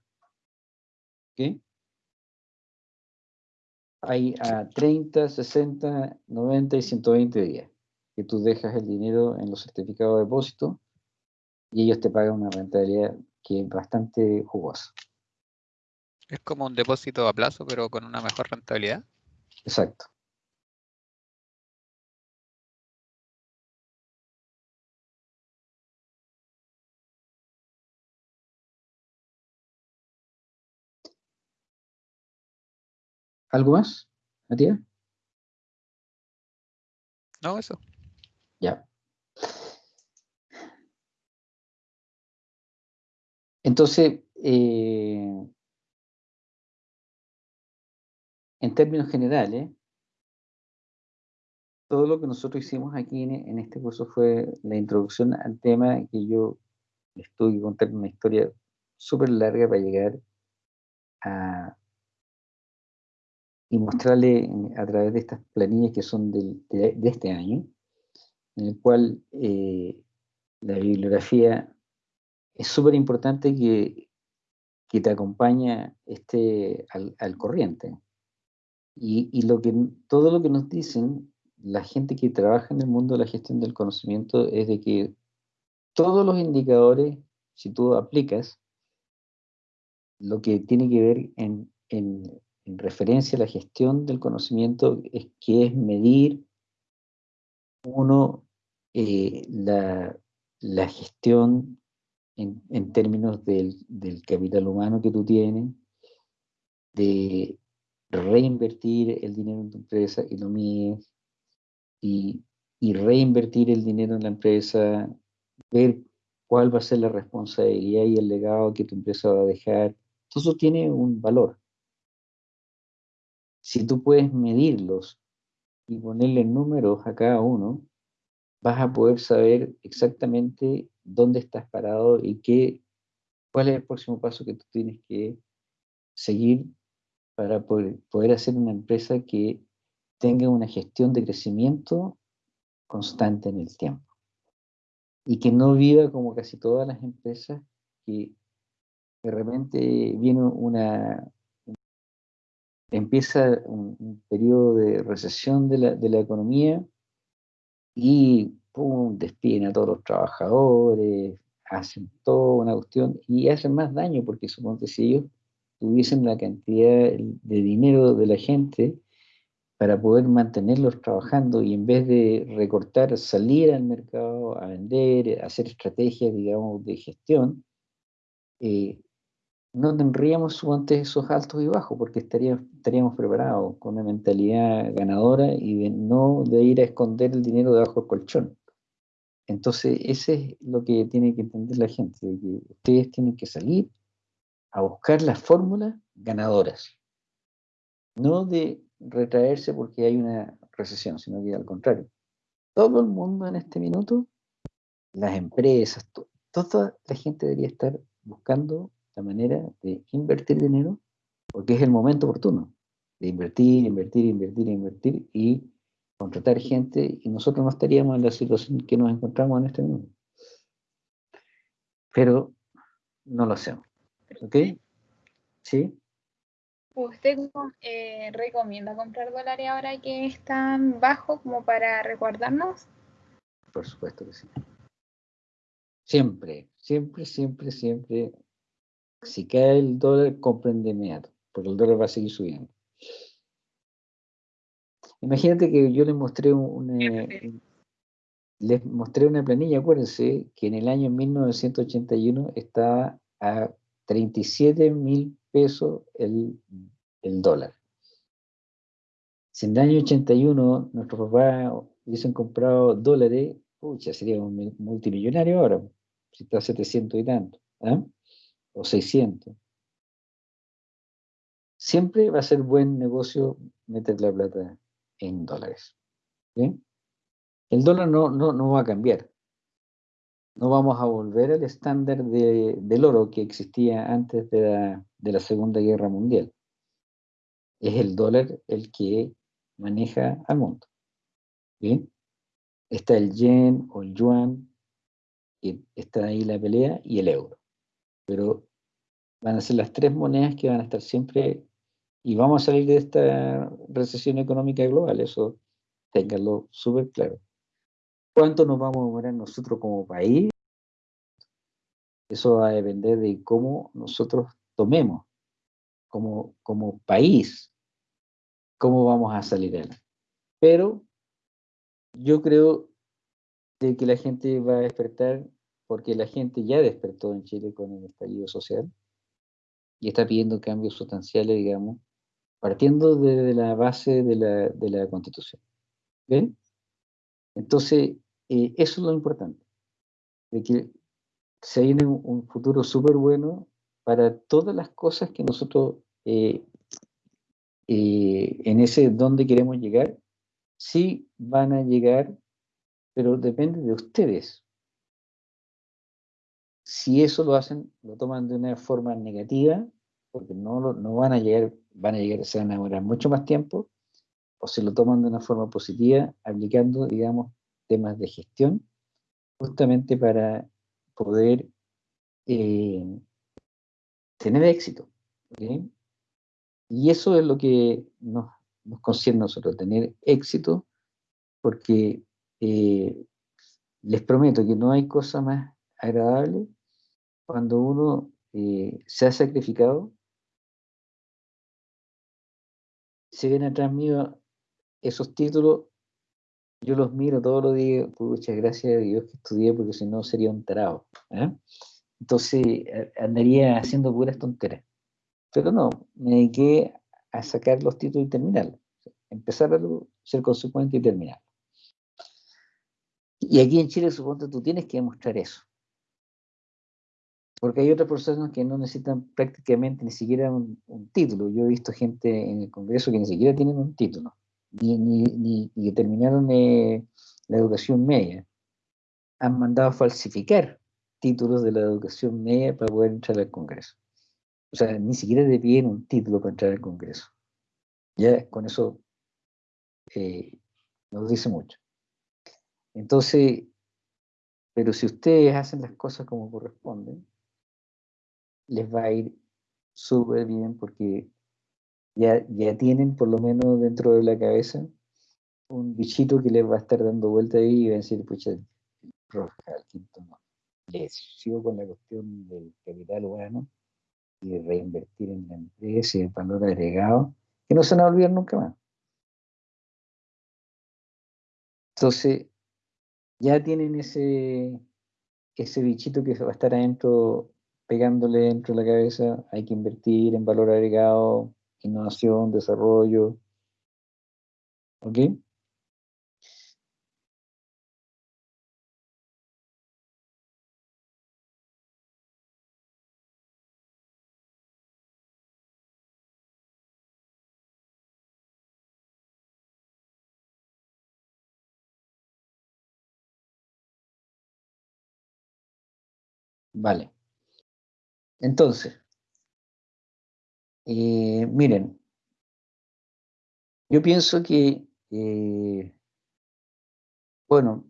¿Ok? Hay a 30, 60, 90 y 120 días que tú dejas el dinero en los certificados de depósito y ellos te pagan una rentabilidad que es bastante jugosa. Es como un depósito a plazo, pero con una mejor rentabilidad. Exacto. ¿Algo más, Matías? No, eso. Ya. Entonces, eh, en términos generales, todo lo que nosotros hicimos aquí en, este curso fue la introducción al tema que yo les tuve que contar una historia súper larga para llegar a y mostrarle a través de estas planillas que son de este año, en el cual eh, la bibliografía es súper importante que, que te acompaña este, al, al corriente. Y, y lo que, todo lo que nos dicen la gente que trabaja en el mundo de la gestión del conocimiento es de que todos los indicadores, si tú aplicas lo que tiene que ver en, en- en referencia a la gestión del conocimiento, es que es medir uno eh, la, la gestión en, en términos del, del capital humano que tú tienes, de reinvertir el dinero en tu empresa y lo mides, y, y reinvertir el dinero en la empresa, ver cuál va a ser la responsabilidad y el legado que tu empresa va a dejar. Todo eso tiene un valor. Si tú puedes medirlos y ponerle números a cada uno, vas a poder saber exactamente dónde estás parado y qué, cuál es el próximo paso que tú tienes que seguir para poder, poder hacer una empresa que tenga una gestión de crecimiento constante en el tiempo. y que no viva como casi todas las empresas que de repente viene una, empieza un, periodo de recesión de la, de la economía y pum, despiden a todos los trabajadores, hacen toda una cuestión y hacen más daño porque supongo si ellos tuviesen la cantidad de dinero de la gente para poder mantenerlos trabajando y en vez de recortar, salir al mercado a vender, hacer estrategias, digamos, de gestión, eh, no tendríamos suponte esos altos y bajos porque estaríamos, preparados con una mentalidad ganadora y no de ir a esconder el dinero debajo del colchón. Entonces, ese es lo que tiene que entender la gente, que ustedes tienen que salir a buscar las fórmulas ganadoras, no de retraerse porque hay una recesión, sino que al contrario. Todo el mundo en este minuto, las empresas, toda la gente debería estar buscando la manera de invertir dinero porque es el momento oportuno de invertir, invertir, invertir, invertir y contratar gente y nosotros no estaríamos en la situación que nos encontramos en este momento. Pero no lo hacemos. ¿Ok? ¿Sí? ¿Usted eh, recomienda comprar dólares ahora que están bajos como para recordarnos? Por supuesto que sí. Siempre, siempre, siempre, siempre. Si cae el dólar, compren de inmediato, porque el dólar va a seguir subiendo. Imagínate que yo les mostré una, les mostré una planilla, acuérdense que en el año 1981 estaba a 37 mil pesos el, dólar. Si en el año 81 nuestros papás hubiesen comprado dólares, pucha, sería un multimillonario ahora, si está a 700 y tanto, ¿ah? O 600. Siempre va a ser buen negocio meter la plata en dólares. El dólar no, no, va a cambiar. No vamos a volver al estándar del oro que existía antes de la, Segunda Guerra Mundial. Es el dólar el que maneja al mundo. Está el yen o el yuan, está ahí la pelea, y el euro. Pero van a ser las tres monedas que van a estar siempre y vamos a salir de esta recesión económica global, eso ténganlo súper claro. ¿Cuánto nos vamos a demorar nosotros como país? Eso va a depender de cómo nosotros tomemos como, como país, cómo vamos a salir de él. Pero yo creo de que la gente va a despertar, porque la gente ya despertó en Chile con el estallido social y está pidiendo cambios sustanciales, digamos, partiendo desde la base de la, de la Constitución. ¿Ven? Entonces, eh, eso es lo importante, de que se viene un, futuro súper bueno para todas las cosas que nosotros eh, eh, en ese donde queremos llegar, sí van a llegar, pero depende de ustedes. Si eso lo hacen, lo toman de una forma negativa, porque no, no van a llegar van a llegar, se van a demorar mucho más tiempo, o se lo toman de una forma positiva, aplicando, digamos, temas de gestión, justamente para poder eh, tener éxito. Y eso es lo que nos, nos concierne a nosotros, tener éxito, porque eh, les prometo que no hay cosa más agradable cuando uno eh, se ha sacrificado si ven atrás mío esos títulos, yo los miro todos los días, muchas gracias a Dios que estudié, porque si no sería un tarado. ¿eh? Entonces andaría haciendo puras tonteras. Pero no, me dediqué a sacar los títulos y terminarlos. Empezar a ser consecuente y terminar. Y aquí en Chile, supongo, tú tienes que demostrar eso. Porque hay otras personas que no necesitan prácticamente ni siquiera un, título. Yo he visto gente en el Congreso que ni siquiera tienen un título, ni, ni, que terminaron eh, la educación media. Han mandado a falsificar títulos de la educación media para poder entrar al Congreso. O sea, ni siquiera te piden un título para entrar al Congreso. Ya con eso eh, nos dice mucho. Entonces, Pero si ustedes hacen las cosas como corresponden, les va a ir súper bien porque ya, ya tienen por lo menos dentro de la cabeza un bichito que les va a estar dando vuelta ahí y va a decir, pucha, profe, al quinto no. Les sigo con la cuestión del capital humano y de reinvertir en la empresa y en valor agregado, que no se van a olvidar nunca más. Entonces, ya tienen ese, ese bichito que va a estar adentro, pegándole dentro de la cabeza, hay que invertir en valor agregado, innovación, desarrollo. ¿Ok? Vale. Entonces, eh, miren, yo pienso que, eh, bueno,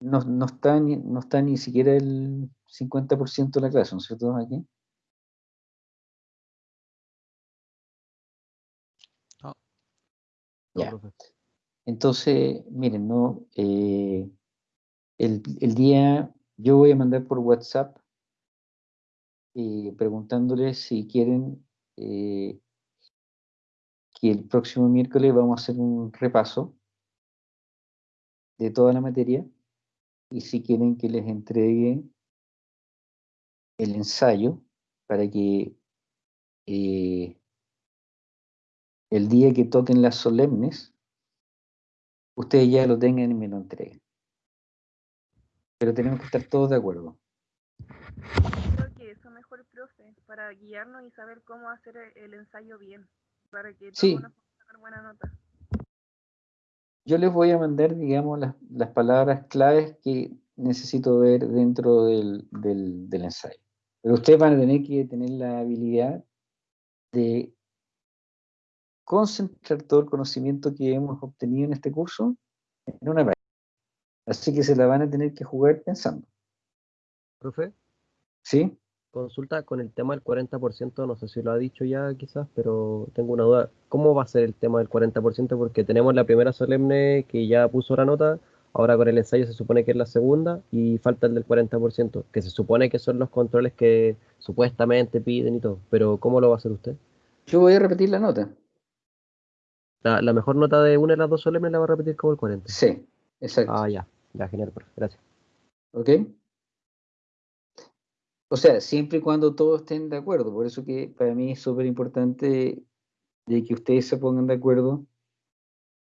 no, no, está ni, no está ni siquiera el 50% de la clase, ¿no es cierto? Aquí. No. Ya. Entonces, miren, no, eh, el, el día yo voy a mandar por WhatsApp preguntándoles si quieren eh, que el próximo miércoles vamos a hacer un repaso de toda la materia y si quieren que les entregue el ensayo para que eh, el día que toquen las solemnes, ustedes ya lo tengan y me lo entreguen pero tenemos que estar todos de acuerdo. Mejor, profe, para guiarnos y saber cómo hacer el ensayo bien, para que todos Sí. nos podamos sacar buena nota. Yo les voy a mandar, digamos, las, las palabras claves que necesito ver dentro del, del, del ensayo. Pero ustedes van a tener que tener la habilidad de concentrar todo el conocimiento que hemos obtenido en este curso en una página. Así que se la van a tener que jugar pensando. Profe, ¿Sí? Consulta con el tema del 40%, no sé si lo ha dicho ya quizás, pero tengo una duda. ¿Cómo va a ser el tema del 40%? Porque tenemos la primera solemne que ya puso la nota, ahora con el ensayo se supone que es la segunda y falta el del 40%, que se supone que son los controles que supuestamente piden y todo, pero ¿cómo lo va a hacer usted? Yo voy a repetir la nota. La, la mejor nota de una de las dos solemnes la va a repetir como el 40. Sí, exacto. Ah, ya, ya, genial, gracias. ¿Ok? O sea, siempre y cuando todos estén de acuerdo. Por eso que para mí es súper importante de que ustedes se pongan de acuerdo,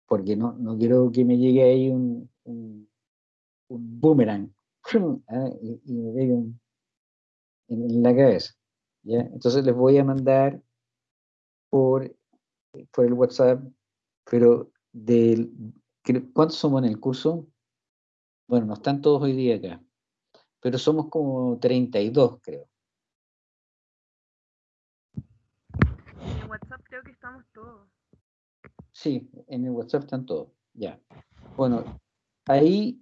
porque no, no quiero que me llegue ahí un, un, boomerang ¿ah? y, me pegue un- en, la cabeza. ¿ya? Entonces les voy a mandar por, por el WhatsApp, pero del, ¿cuántos somos en el curso? Bueno, no están todos hoy día acá pero somos como 32, creo. En WhatsApp creo que estamos todos. Sí, en el WhatsApp están todos, ya. Bueno, ahí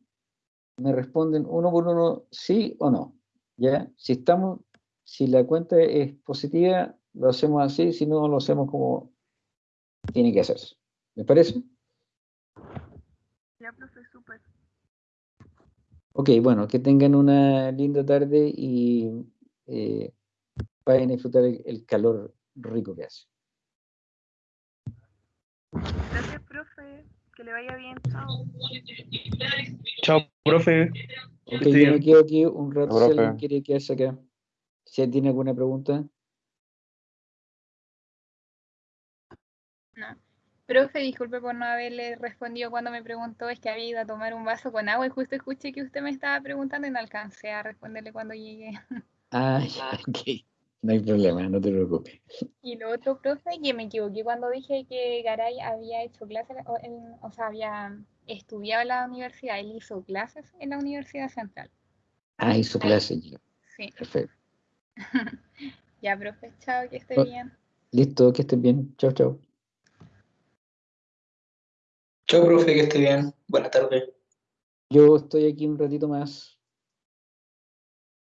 me responden uno por uno, sí o no, ¿ya? Si estamos, si la cuenta es positiva, lo hacemos así, si no, lo hacemos como tiene que hacerse. ¿Me parece? Ya, profe, súper. Ok, bueno, que tengan una linda tarde y eh, vayan a disfrutar el, el calor rico que hace. Gracias, profe. Que le vaya bien. Chao. Chao, profe. Ok, yo me quedo aquí un rato Chao, si alguien quiere quedarse acá. Si alguien tiene alguna pregunta. Profe, disculpe por no haberle respondido cuando me preguntó, es que había ido a tomar un vaso con agua y justo escuché que usted me estaba preguntando y no alcancé a responderle cuando llegué. Ah, ya, ok. No hay problema, no te preocupes. Y lo otro, profe, que me equivoqué cuando dije que Garay había hecho clases, o, en- o sea, había estudiado en la universidad, él hizo clases en la Universidad Central. Ah, hizo clase. ya. Sí, Perfecto. ya, profe, chao, que esté Oh. bien. Listo, que estén bien. Chao, chao. Chao, profe, que esté bien. Buena tarde. Yo estoy aquí un ratito más